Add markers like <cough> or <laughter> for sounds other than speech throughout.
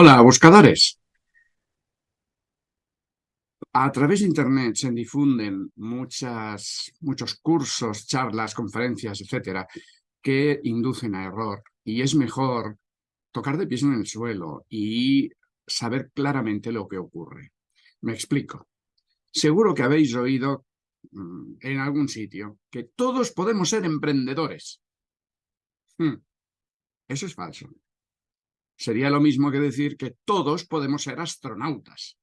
Hola, buscadores. A través de Internet se difunden muchos cursos, charlas, conferencias, etcétera, que inducen a error. Y es mejor tocar de pies en el suelo y saber claramente lo que ocurre. Me explico. Seguro que habéis oído mm, en algún sitio que todos podemos ser emprendedores. Hmm. Eso es falso. Sería lo mismo que decir que todos podemos ser astronautas,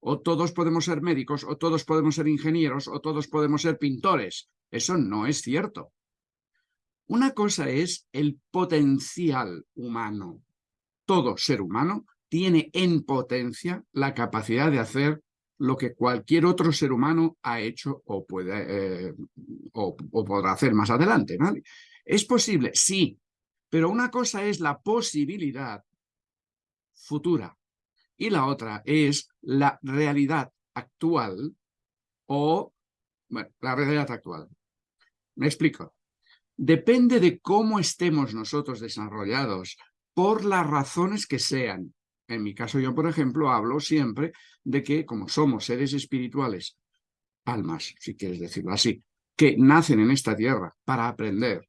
o todos podemos ser médicos, o todos podemos ser ingenieros, o todos podemos ser pintores. Eso no es cierto. Una cosa es el potencial humano. Todo ser humano tiene en potencia la capacidad de hacer lo que cualquier otro ser humano ha hecho o, puede, eh, o, podrá hacer más adelante. ¿Es posible? Sí, pero una cosa es la posibilidad futura y la otra es la realidad actual o, bueno, la realidad actual. Me explico. Depende de cómo estemos nosotros desarrollados, por las razones que sean. En mi caso yo, por ejemplo, hablo siempre de que como somos seres espirituales, almas, si quieres decirlo así, que nacen en esta tierra para aprender,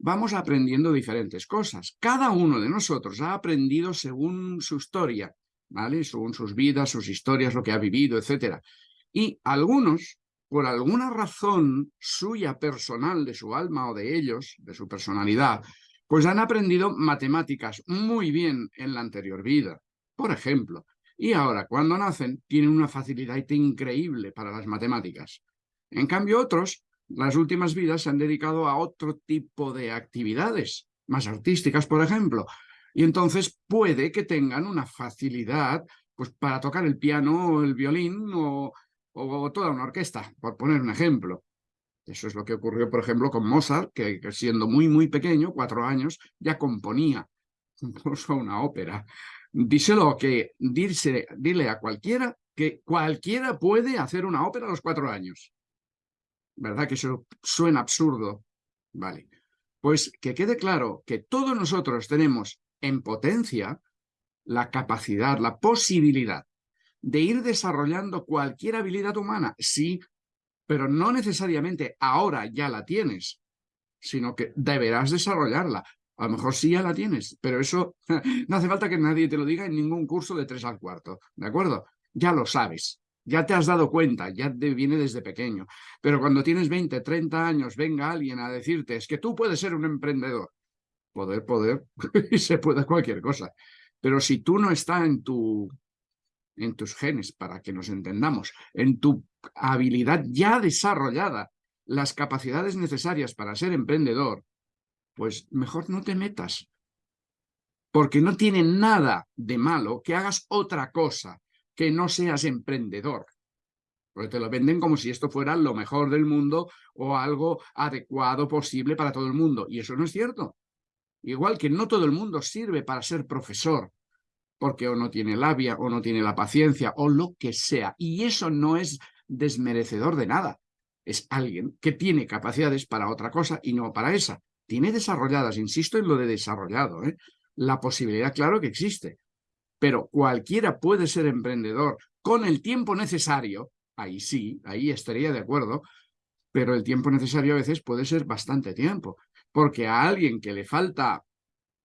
vamos aprendiendo diferentes cosas. Cada uno de nosotros ha aprendido según su historia, ¿vale? Según sus vidas, sus historias, lo que ha vivido, etc. Y algunos, por alguna razón suya personal, de su alma o de ellos, de su personalidad, pues han aprendido matemáticas muy bien en la anterior vida, por ejemplo. Y ahora, cuando nacen, tienen una facilidad increíble para las matemáticas. En cambio, otros las últimas vidas se han dedicado a otro tipo de actividades, más artísticas, por ejemplo, y entonces puede que tengan una facilidad pues, para tocar el piano o el violín o, toda una orquesta, por poner un ejemplo. Eso es lo que ocurrió, por ejemplo, con Mozart, que, siendo muy, muy pequeño, cuatro años, ya componía <laughs> una ópera. Díselo que, dile a cualquiera que cualquiera puede hacer una ópera a los cuatro años. ¿Verdad? Que eso suena absurdo. Vale. Pues que quede claro que todos nosotros tenemos en potencia la capacidad, la posibilidad de ir desarrollando cualquier habilidad humana, sí, pero no necesariamente ahora ya la tienes, sino que deberás desarrollarla. A lo mejor sí ya la tienes, pero eso <laughs> no hace falta que nadie te lo diga en ningún curso de tres al cuarto, ¿de acuerdo? Ya lo sabes. Ya te has dado cuenta, ya te viene desde pequeño. Pero cuando tienes 20, 30 años, venga alguien a decirte, es que tú puedes ser un emprendedor. Poder, poder, <laughs> y se puede cualquier cosa. Pero si tú no estás en, tu, en tus genes, para que nos entendamos, en tu habilidad ya desarrollada, las capacidades necesarias para ser emprendedor, pues mejor no te metas. Porque no tiene nada de malo que hagas otra cosa que no seas emprendedor. Porque te lo venden como si esto fuera lo mejor del mundo o algo adecuado posible para todo el mundo. Y eso no es cierto. Igual que no todo el mundo sirve para ser profesor, porque o no tiene labia, o no tiene la paciencia, o lo que sea. Y eso no es desmerecedor de nada. Es alguien que tiene capacidades para otra cosa y no para esa. Tiene desarrolladas, insisto en lo de desarrollado, ¿eh? la posibilidad, claro que existe, pero cualquiera puede ser emprendedor con el tiempo necesario, ahí sí, ahí estaría de acuerdo, pero el tiempo necesario a veces puede ser bastante tiempo, porque a alguien que le falta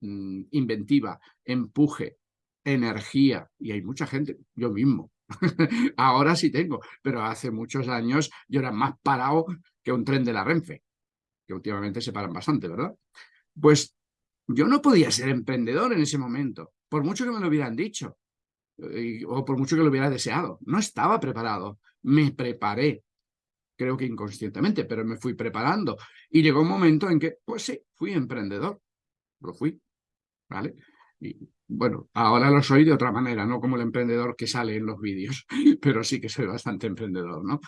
mm, inventiva, empuje, energía, y hay mucha gente, yo mismo, <laughs> ahora sí tengo, pero hace muchos años yo era más parado que un tren de la Renfe, que últimamente se paran bastante, ¿verdad? Pues yo no podía ser emprendedor en ese momento, por mucho que me lo hubieran dicho, eh, o por mucho que lo hubiera deseado. No estaba preparado, me preparé, creo que inconscientemente, pero me fui preparando. Y llegó un momento en que, pues sí, fui emprendedor, lo fui, ¿vale? Y bueno, ahora lo soy de otra manera, no como el emprendedor que sale en los vídeos, <laughs> pero sí que soy bastante emprendedor, ¿no?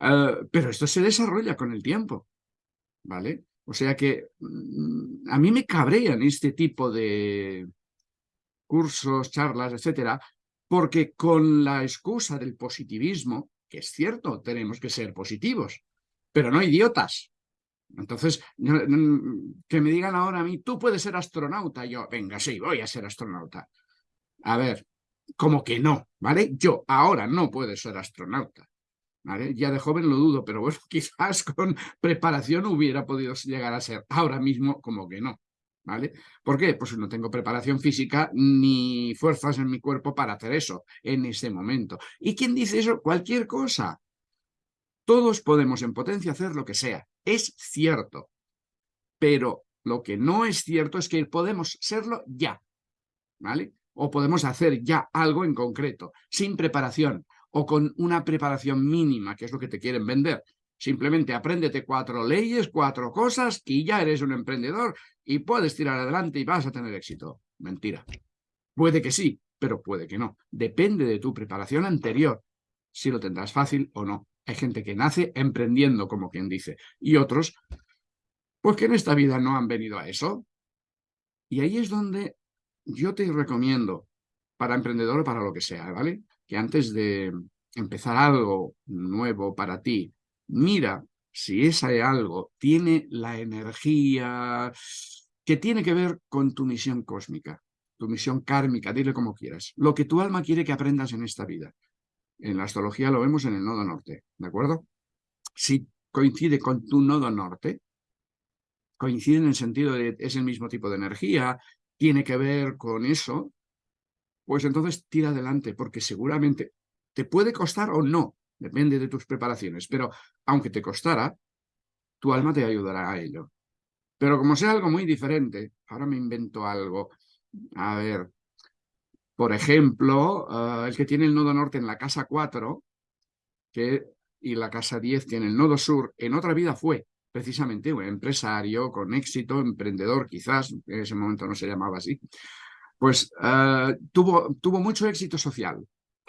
Eh, pero esto se desarrolla con el tiempo, ¿vale? O sea que mm, a mí me cabrean este tipo de cursos, charlas, etcétera, porque con la excusa del positivismo, que es cierto, tenemos que ser positivos, pero no idiotas. Entonces, que me digan ahora a mí, tú puedes ser astronauta, yo, venga, sí, voy a ser astronauta. a ver, como que no, ¿vale? Yo ahora no puedo ser astronauta. Ya de joven lo dudo, pero bueno, <laughs> quizás con preparación hubiera podido llegar a ser. Ahora mismo como que no, ¿vale? ¿Por qué? Pues no tengo preparación física ni fuerzas en mi cuerpo para hacer eso en ese momento. ¿Y quién dice eso? Cualquier cosa. Todos podemos en potencia hacer lo que sea. Es cierto. Pero lo que no es cierto es que podemos serlo ya. ¿Vale? O podemos hacer ya algo en concreto, sin preparación, o con una preparación mínima, que es lo que te quieren vender. Simplemente apréndete cuatro leyes, cuatro cosas y ya eres un emprendedor y puedes tirar adelante y vas a tener éxito. Mentira. Puede que sí, pero puede que no. Depende de tu preparación anterior, si lo tendrás fácil o no. Hay gente que nace emprendiendo, como quien dice, y otros, pues que en esta vida no han venido a eso. Y ahí es donde yo te recomiendo, para emprendedor o para lo que sea, ¿vale? Que antes de empezar algo nuevo para ti, mira si ese algo tiene la energía que tiene que ver con tu misión cósmica, tu misión kármica, dile como quieras, lo que tu alma quiere que aprendas en esta vida. En la astrología lo vemos en el nodo norte, ¿de acuerdo? Si coincide con tu nodo norte, coincide en el sentido de es el mismo tipo de energía, tiene que ver con eso, pues entonces tira adelante, porque seguramente te puede costar o no, depende de tus preparaciones, pero aunque te costara, tu alma te ayudará a ello. Pero como sea algo muy diferente, ahora me invento algo, a ver, por ejemplo, eh, el que tiene el nodo norte en la casa 4 que, y la casa 10 tiene el nodo sur, en otra vida fue precisamente un empresario con éxito, emprendedor quizás, en ese momento no se llamaba así, pues eh, tuvo, tuvo mucho éxito social.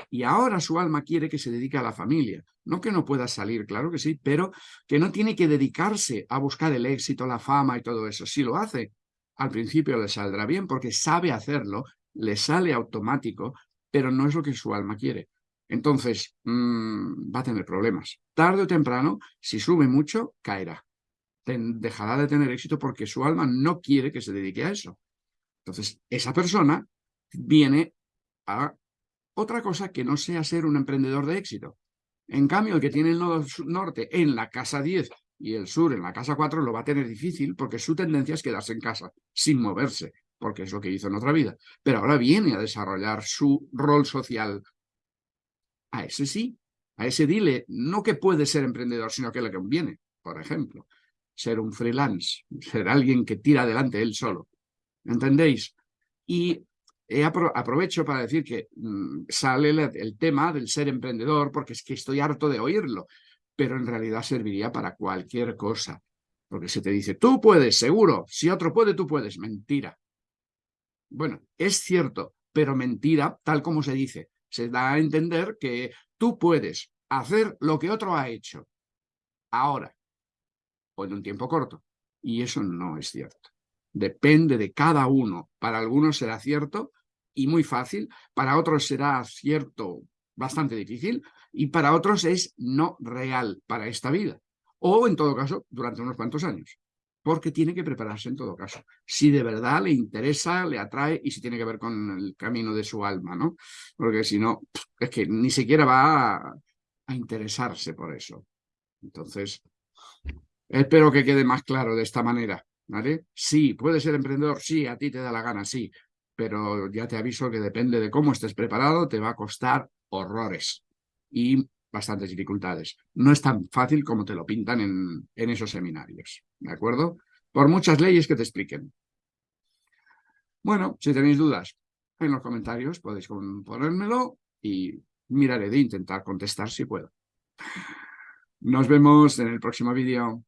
Y ahora su alma quiere que se dedique a la familia. No que no pueda salir, claro que sí, pero que no tiene que dedicarse a buscar el éxito, la fama y todo eso. Si lo hace, al principio le saldrá bien porque sabe hacerlo, le sale automático, pero no es lo que su alma quiere. Entonces, mm, va a tener problemas. Tarde o temprano, si sube mucho, caerá dejará de tener éxito porque su alma no quiere que se dedique a eso. Entonces, esa persona viene a otra cosa que no sea ser un emprendedor de éxito. En cambio, el que tiene el nodo norte en la casa 10 y el sur en la casa 4 lo va a tener difícil porque su tendencia es quedarse en casa, sin moverse, porque es lo que hizo en otra vida. Pero ahora viene a desarrollar su rol social. A ese sí, a ese dile, no que puede ser emprendedor, sino que le conviene, por ejemplo ser un freelance, ser alguien que tira adelante él solo. ¿Entendéis? Y aprovecho para decir que mm, sale el, tema del ser emprendedor porque es que estoy harto de oírlo, pero en realidad serviría para cualquier cosa. Porque se te dice, tú puedes, seguro, si otro puede, tú puedes. Mentira. Bueno, es cierto, pero mentira, tal como se dice. Se da a entender que tú puedes hacer lo que otro ha hecho. Ahora, o en un tiempo corto. Y eso no es cierto. Depende de cada uno. Para algunos será cierto y muy fácil, para otros será cierto bastante difícil y para otros es no real para esta vida. O en todo caso, durante unos cuantos años. Porque tiene que prepararse en todo caso. Si de verdad le interesa, le atrae y si tiene que ver con el camino de su alma, ¿no? Porque si no, es que ni siquiera va a, interesarse por eso. Entonces, Espero que quede más claro de esta manera, ¿vale? Sí, puedes ser emprendedor, sí, a ti te da la gana, sí, pero ya te aviso que depende de cómo estés preparado, te va a costar horrores y bastantes dificultades. No es tan fácil como te lo pintan en, esos seminarios, ¿de acuerdo? Por muchas leyes que te expliquen. Bueno, si tenéis dudas en los comentarios podéis ponérmelo y miraré de intentar contestar si puedo. Nos vemos en el próximo vídeo.